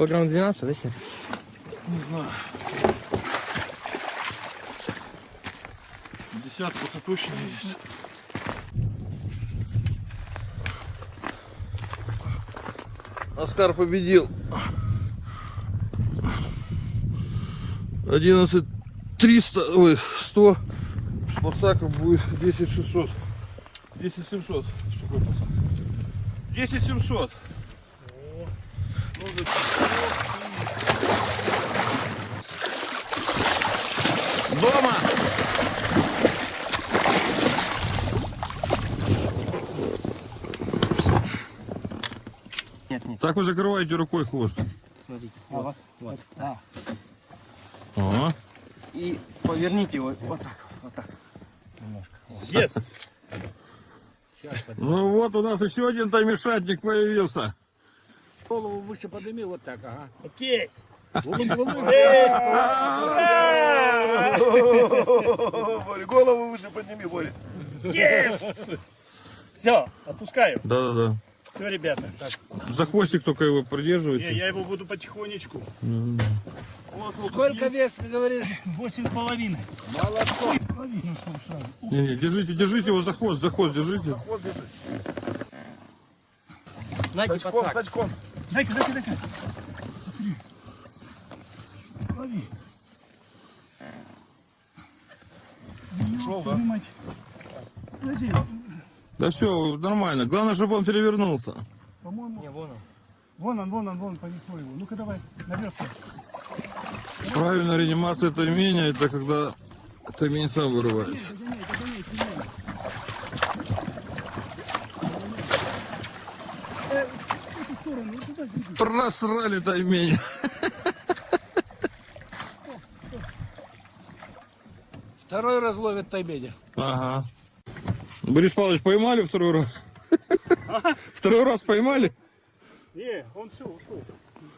Килограмм 12, да, Серый? Не знаю. Десятку то точно есть. Оскар победил. 11 300, ой, 100. С пацаком будет 10 600. 10 700. Сухой пацак. 10 700. Дома! Нет, нет, Так вы закрываете рукой хвост. смотрите. А, вот, вот. А, Ага. И поверните его вот так, вот так. Немножко. yes! Ну вот у нас еще один таймишатник появился. Голову выше подними, вот так, ага. Окей. Боря, голову выше подними, Боря. Yes! Все, отпускаю. Да-да-да. Все, ребята. Так, За хвостик только его придерживайте. я его буду потихонечку. Сколько вес, говоришь? Восемь с половиной. Не, не, держите, держите его за хвост, за хвост держите. Знаете, С очком, с очком. Дай-ка, дай-ка, дай-ка. Лови. Шел, да? Подожди, Да все, нормально. Главное, чтобы он перевернулся. по-моему, Не, вон он. вон он, вон он, вон понесло его. Ну-ка давай, наверх. Правильная реанимация тайменя, это когда таймень сам вырывается. Просрали таймень. Второй раз ловит тайбедя. Ага. Борис Павлович, поймали второй раз? Второй раз поймали? Не, он все, ушел.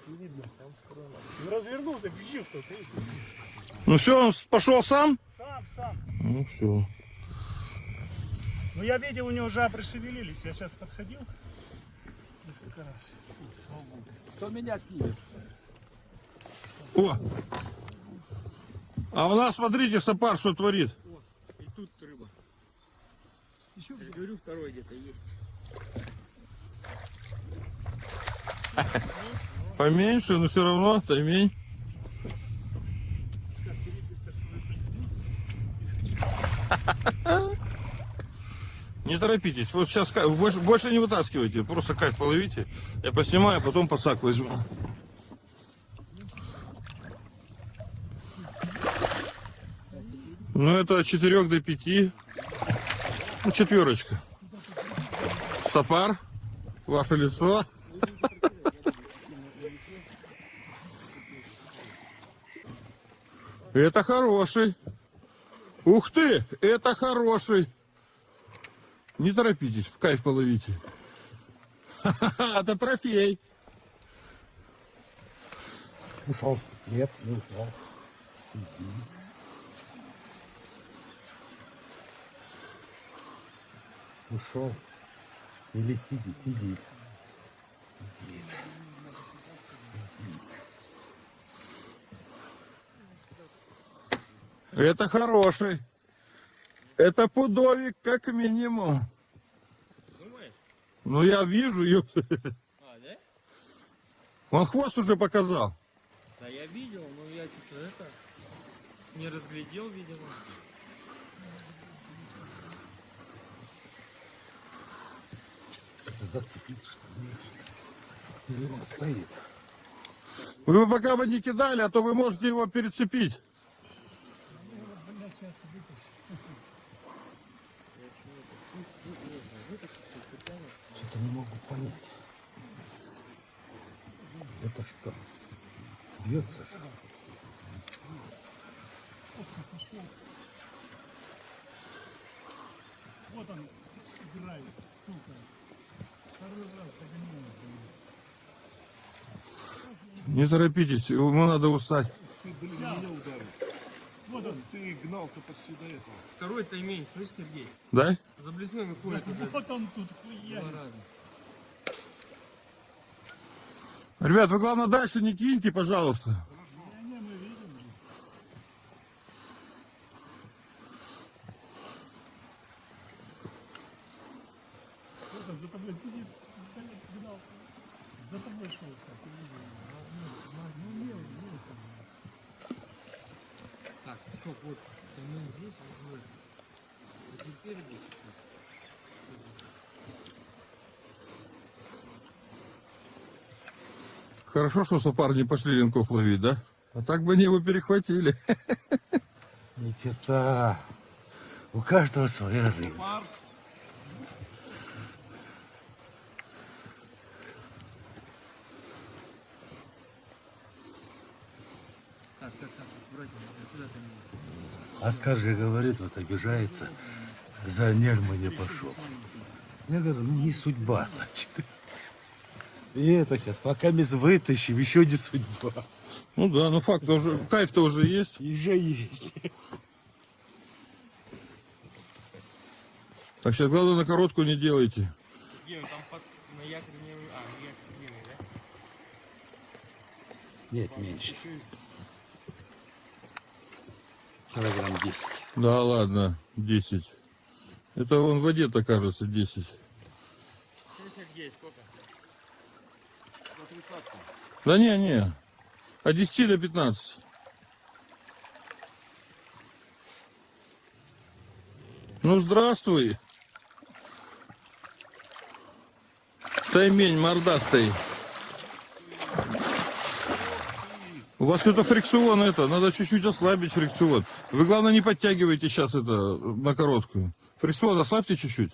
Не видно. Он развернулся, бежит кто-то. Ну все, он пошел сам? Сам, сам. Ну все. Ну я видел, у него жабры шевелились. Я сейчас подходил. Несколько раз. Кто меня снимет? О! А у нас, смотрите, сапар что творит. И тут рыба. Еще же говорю, второй где-то есть. Поменьше, но все равно таймень. Не торопитесь. Вот сейчас больше, больше не вытаскивайте. Просто кайф половите. Я поснимаю, а потом подсак возьму. Ну, это от 4 до 5. Ну, четверочка. Сапар. Ваше лицо. Это хороший. Ух ты, это хороший. Не торопитесь, в кайф половите. Это трофей. Ушел. Нет, не ушел. Ушел. Или сидит, сидит. Сидит. Это хороший. Это пудовик как минимум. Ну я вижу, ёп. А, да? он хвост уже показал. Да я видел, но я что-то это не разглядел, видимо. Зацепиться, что ли? Стоит. Вы пока бы не кидали, а то вы можете его перецепить. Что-то не могу понять. Это что? Бьется же. Вот он играет. Сука. Второй раз поднимаю. Не торопитесь, ему надо устать. Вот он. Ты гнался почти до этого. Второй таймень, слышь, Сергей? Дай? Заблеснул и ходит уже Вот он тут хуя. Ребят, вы главное дальше не киньте, пожалуйста. Кто-то за тобой сидит, далеко гнался. За тобой шел сейчас. я видел. Ну, ну, мелкий, мелкий. Так, стоп, вот. Мы здесь, вот. И теперь здесь. Хорошо, что сапар не пошли линков ловить, да? А так бы они его перехватили. Ни черта. У каждого своя меня? Оскар же говорит, вот обижается. За Нельма не пошел. Я говорю, ну не судьба, значит. И это сейчас, пока мы вытащим, еще не судьба. Ну да, ну факт уже, кайф-то уже есть. Еще есть. Так сейчас главное на короткую не делайте. Где он там под... на якорь не... А, на да? Нет, меньше. Килограмм 10. Да ладно, 10. Это он в воде-то кажется 10. Слышно где? Сколько? Да не, не. От 10 до 15. Ну здравствуй. Таймень мордастый. У вас это фрикцион это, надо чуть-чуть ослабить фрикцион. Вы главное не подтягивайте сейчас это на короткую. Фрикцион ослабьте чуть-чуть.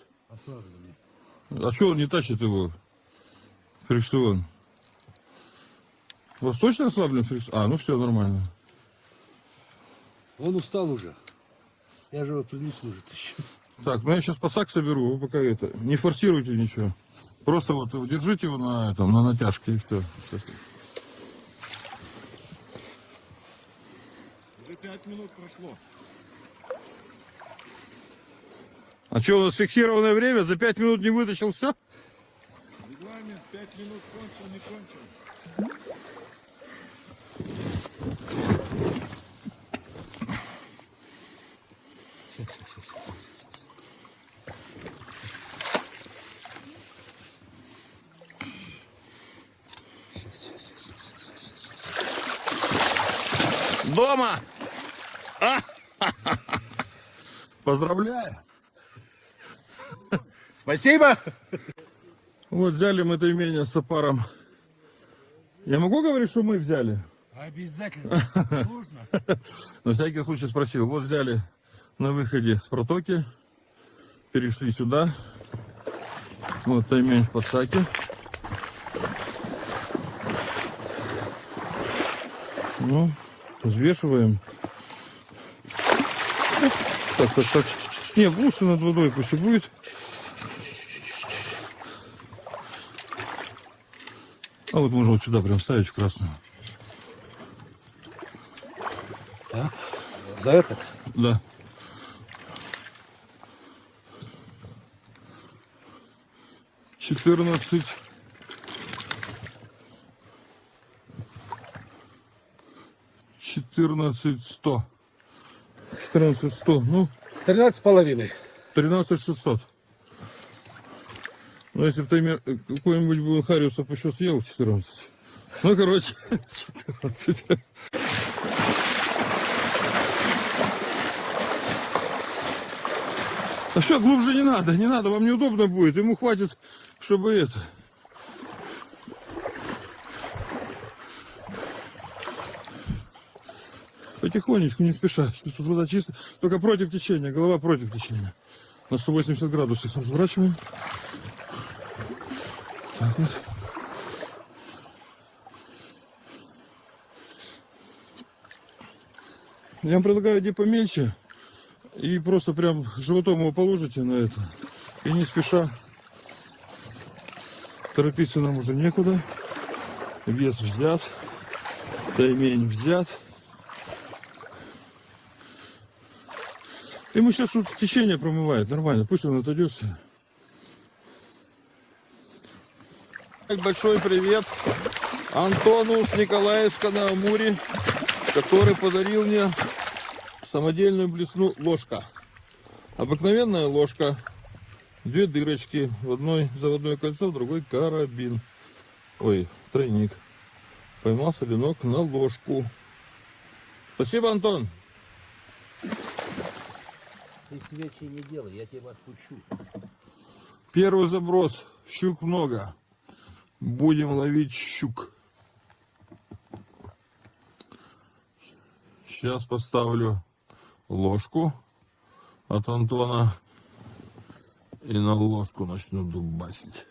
А что он не тащит его? Фрикцион. У вас точно ослаблен фрикцион? А, ну все нормально. Он устал уже. Я же его прилично уже тащу. Так, ну я сейчас пасак соберу, вы пока это, не форсируйте ничего. Просто вот держите его на этом, на натяжке и все. Уже 5 минут прошло. А что, у нас фиксированное время? За 5 минут не вытащил все? Регламент 5 минут кончил, не кончил. Дома! А! Поздравляю! Спасибо! Вот взяли мы это имение с опаром. Я могу говорить, что мы взяли? Обязательно. Нужно. На всякий случай спросил. Вот взяли на выходе с протоки. Перешли сюда. Вот таймень в подсаке. Ну, взвешиваем. Так, так, так. Не, лучше над водой пусть и будет. А вот можно вот сюда прям ставить в красную. Да? За это? Да. Четырнадцать. Четырнадцать сто. Четырнадцать сто. Ну, 13 с половиной. тринадцать шестьсот. Ну, если бы таймер э, какой-нибудь бы Хариусов еще съел 14. Ну, короче, 14. А все, глубже не надо, не надо, вам неудобно будет. Ему хватит, чтобы это. Потихонечку, не спеша. Тут вода чистая. Только против течения, голова против течения. На 180 градусов разворачиваем. Так вот. Я вам предлагаю иди помельче. И просто прям животом его положите на это. И не спеша. Торопиться нам уже некуда. Вес взят. Таймень взят. Мы сейчас тут течение промывает. Нормально. Пусть он отойдет. всё. Большой привет. Антону с Николаевска на Амуре, который подарил мне самодельную блесну ложка. Обыкновенная ложка. Две дырочки. В одной заводное кольцо, в другой карабин. Ой, тройник. Поймал соленок на ложку. Спасибо, Антон. Ты свечи не делай, я тебя отпущу. Первый заброс. Щук много. Будем ловить щук. Сейчас поставлю ложку от Антона. И на ложку начну дубасить.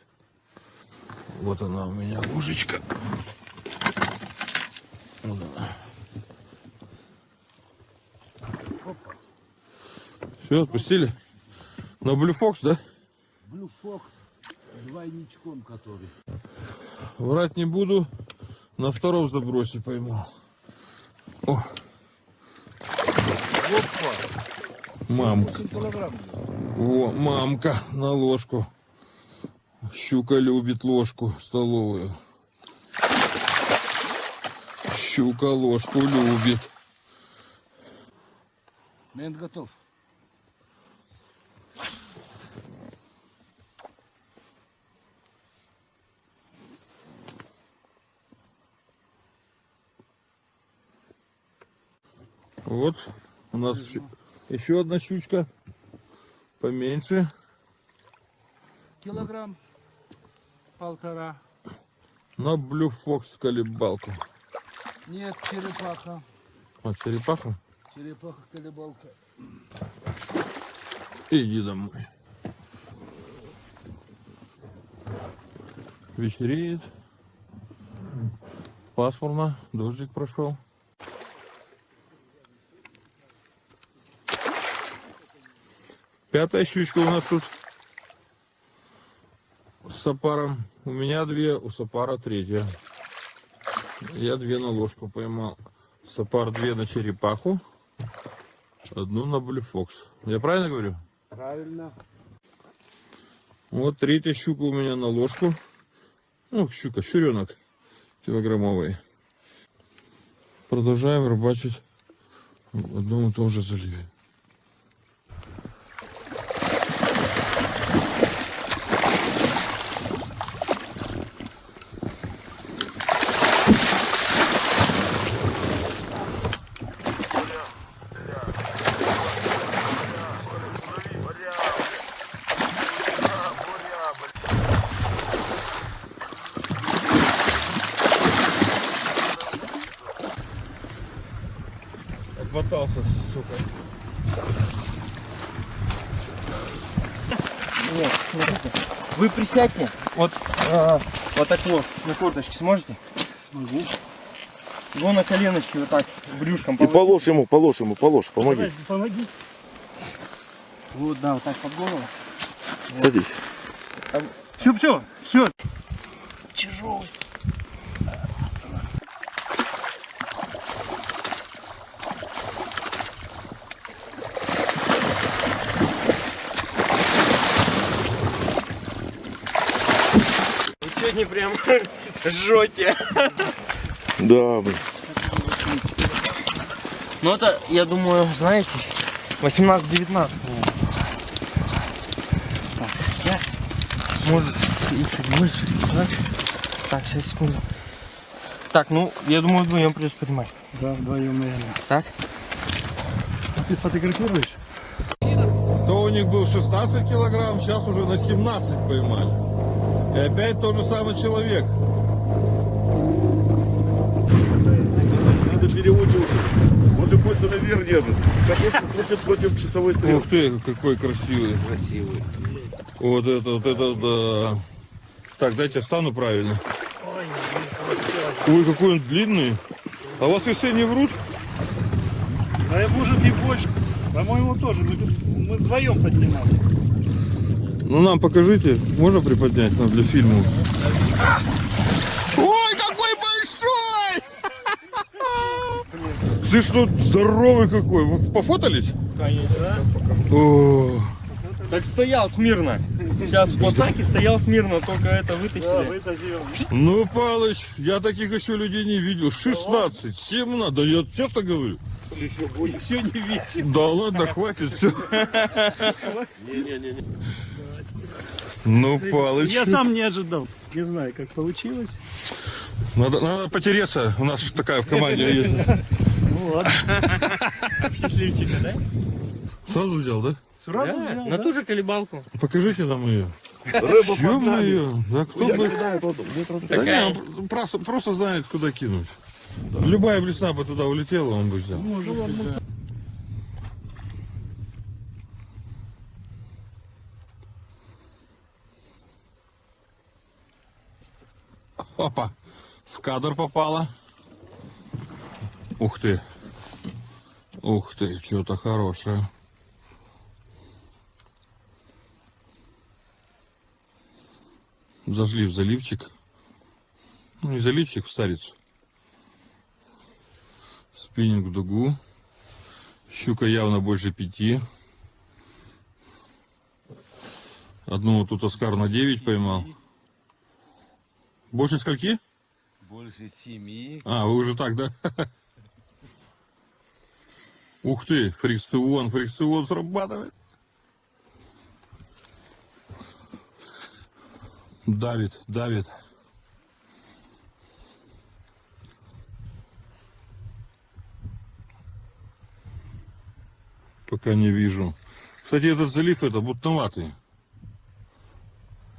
Вот она у меня ложечка. Вот она. Все, отпустили? На блюфокс, да? Блю Фокс двойничком который. Врать не буду. На втором забросе пойму. О. Мамка. О, мамка на ложку. Щука любит ложку столовую. Щука ложку любит. Мент готов. Вот у нас еще одна щучка. Поменьше. Килограмм полтора. На блюфокс колебалку. Нет, черепаха. А, черепаха? Черепаха колебалка. Иди домой. Вечереет. Пасмурно. Дождик прошел. Пятая щучка у нас тут. С сапаром. У меня две, у сапара третья. Я две на ложку поймал. Сапар две на черепаху. Одну на блюфокс. Я правильно говорю? Правильно. Вот третья щука у меня на ложку. Ну, щука, щуренок килограммовый. Продолжаем рыбачить в одном и том же заливе. Отмотался, сука. Вот, смотрите. Вы присядьте. Вот, э, вот так вот, на корточке сможете? Смогу. Его на коленочки вот так, брюшком И положите. положь ему, положь ему, положь, помоги. Давай, помоги. Вот, да, вот так под голову. Садись. Все, все, все. Тяжелый. Сегодня прям жжете. Да, блин. Ну это, я думаю, знаете, 18-19. Так, я, может, и чуть больше. Так, так, сейчас, секунду. Так, ну, я думаю, вдвоем придется поднимать. Да, вдвоем, наверное. Так? Ты сфотографируешь? То у них был 16 килограмм, сейчас уже на 17 поймали. И опять тот же самый человек. Надо переучиваться. Он же кольца наверх держит. Картошку крутит против часовой стрелки. Ух ты, какой красивый. Красивый. Вот это, вот это, да. Так, дайте встану правильно. Ой, какой он длинный. А у вас весы не врут? Да я может и больше. По-моему, тоже. Мы, мы вдвоем поднимали. Ну нам покажите, можно приподнять нам для фильма? Ой, какой большой! Слышь, ну здоровый какой. Вы пофотались? Конечно. О, Так стоял смирно. Сейчас в плацаке стоял смирно, только это Да, вытащили. вытащил. Ну, Палыч, я таких еще людей не видел. 16, 17, да я честно говорю. Еще не видел. Да ладно, хватит, все. Не-не-не. Ну, Палыч. Я сам не ожидал. Не знаю, как получилось. Надо, надо потереться. У нас такая в команде есть. Ну ладно. Счастливчика, да? Сразу взял, да? Сразу Да, взял, на да? ту же колебалку. Покажите нам ее. Рыба Ё-моё, да кто бы... Да не, он просто, просто знает, куда кинуть. Любая блесна бы туда улетела, он бы взял. Опа, в кадр попала. Ух ты. Ух ты, что-то хорошее. Зажли в заливчик. Ну, не заливчик, в старицу. Спиннинг в дугу. Щука явно больше пяти. Одну вот тут Оскар на 9 поймал. Больше скольки? Больше семи. А, вы уже так, да? Ух ты, фрикцион, фрикцион срабатывает. Давит, давит. Пока не вижу. Кстати, этот залив это бутноватый.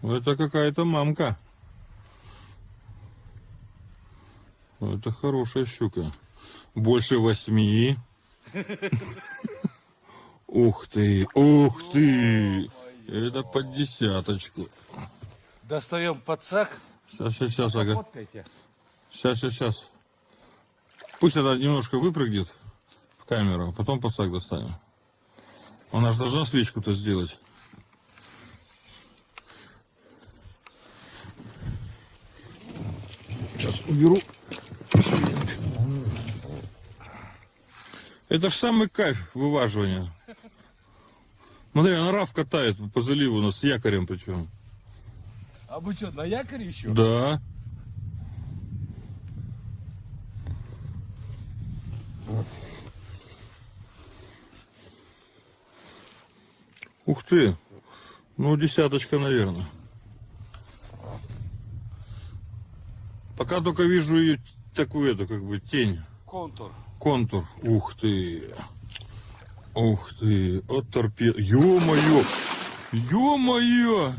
Это какая-то мамка. Это хорошая щука. Больше восьми. Ух ты, ух ты. Это под десяточку. Достаем подсак. Сейчас, сейчас, сейчас, ага. Сейчас, сейчас, сейчас. Пусть она немножко выпрыгнет в камеру, а потом подсак достанем. Она же должна свечку-то сделать. Сейчас уберу. Это ж самый кайф вываживания. Смотри, она рав катает по заливу, у нас с якорем причем. А вы что, на якоре еще? Да. Ух ты. Ну, десяточка, наверное. Пока только вижу ее такую, эту, как бы, тень, Контур. Контур. Ух ты. Ух ты. От торпеда. Ё-моё. Ё-моё.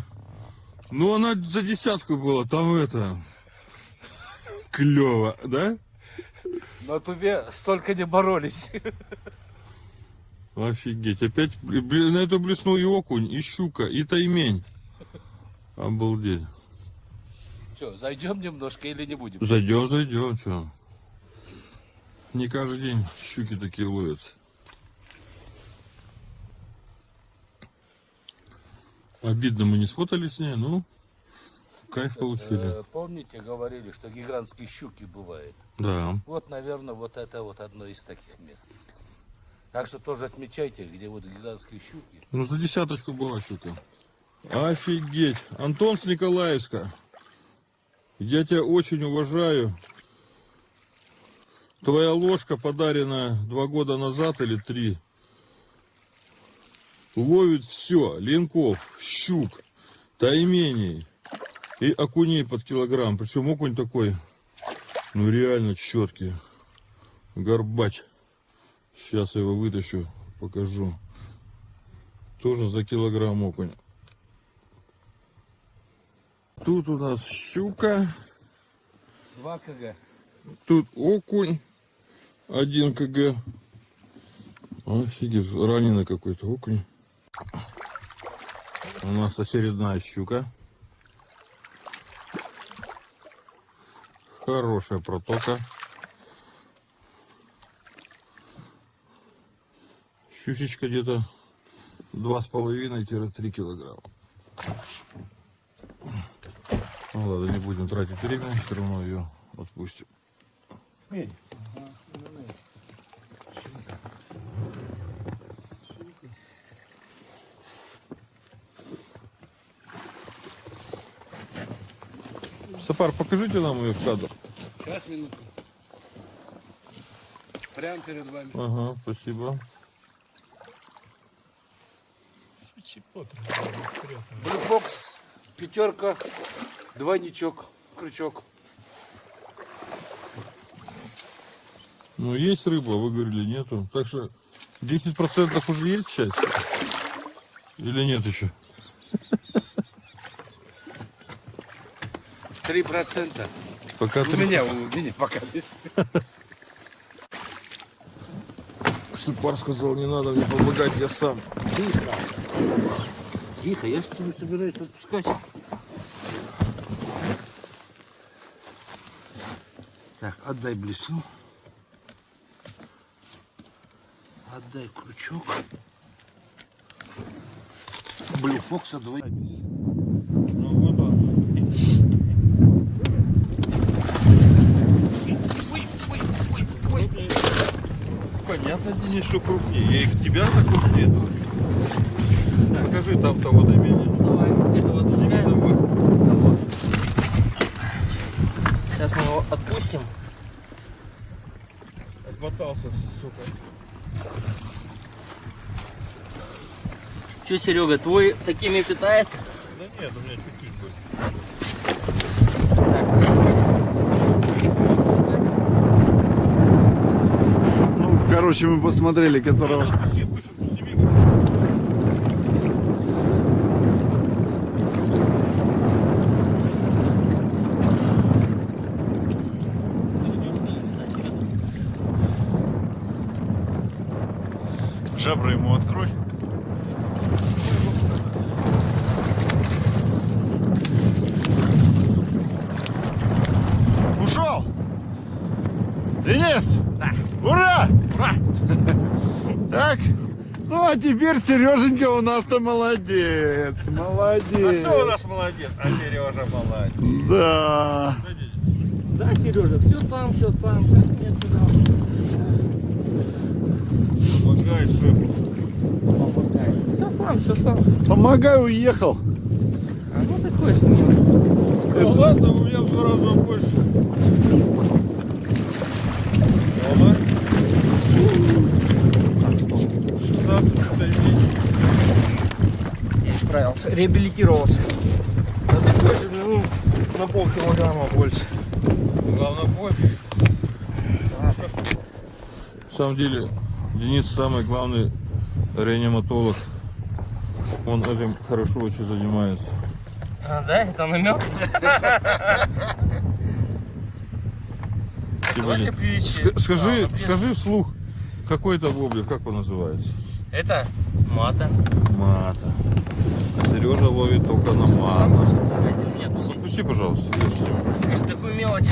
Ну, она за десятку была, там это... Клево, да? На тубе столько не боролись. Офигеть. Опять на эту блесну и окунь, и щука, и таймень. Обалдеть. Что, зайдем немножко или не будем? Зайдем, зайдем, что. Не каждый день щуки такие ловятся. Обидно, мы не сфотали с ней, ну, кайф получили. Э, Помните, говорили, что гигантские щуки бывают? Да. Вот, наверное, вот это вот одно из таких мест. Так что тоже отмечайте, где вот гигантские щуки. Ну, за десяточку была щука. Офигеть. Антон с Николаевска. Я тебя очень уважаю. Твоя ложка, подаренная два года назад или три, ловит все. Ленков, щук, тайменей и окуней под килограмм. Причем окунь такой, ну реально четкий. Горбач. Сейчас я его вытащу, покажу. Тоже за килограмм окунь. Тут у нас щука, 2 кг. тут окунь, 1 кг. Офигеть, раненый какой-то окунь. У нас очередная щука. Хорошая протока. Щучечка где-то два с половиной-три килограмма. Ну ладно, не будем тратить время, все равно ее отпустим. Сапар, покажите нам ее в кадр. Сейчас, минуту. Прямо перед вами. Ага, спасибо. Блюфокс, пятерка, двойничок, крючок. Ну, есть рыба, вы говорили, нету. Так что 10% уже есть часть? Или нет еще? Три процента. Пока У три- меня, у меня пока без. Сапар сказал, не надо мне помогать, я сам. Тихо. Тихо, я же тебя собираюсь отпускать. Так, отдай блесну. Отдай крючок. Блюфокса двое. Ну, вот он. Понятно, Денис, что крупнее. Я их тебя так крупнее тоже. Покажи там-то водомене. Давай, это вот стреляем. Давай. Сейчас мы его отпустим. Отмотался, сука. Че, Серега, твой такими питается? Да нет, у меня чуть-чуть будет. Ну, короче, мы посмотрели, которого... Жабры ему открой. Ушел! Денис! Ура! Ура! Так, ну а теперь Сереженька у нас-то молодец, молодец. Кто у нас молодец? А Сережа молодец. Да. Да, Сережа, все сам, все сам, как мне сказал. Помогает шефу. Помогай. Все сам, все сам. Помогай, уехал. А ну такой ж милый. Ну ладно, у меня в два раза больше. Дома. 16 дней. Я исправился, реабилитировался. Да такой же, ну, на полкилограмма больше. Главное больше. На самом деле, Денис самый главный реаниматолог. Он этим хорошо очень занимается. А, да, это намек? Типа, скажи, Да, скажи вслух, какой это воблер, как он называется? Это мата. Мата. Сережа ловит только на мата. Отпусти, пожалуйста. Скажи, такую мелочь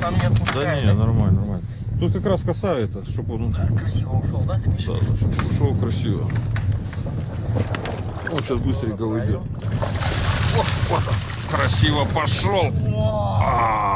сам не Да отпускай. не, нормально, нормально. Тут как раз коса это, чтобы он Красиво ушел, да, да, да, ушел красиво. Он сейчас быстренько уйдет. О, вот он, красиво пошел. А,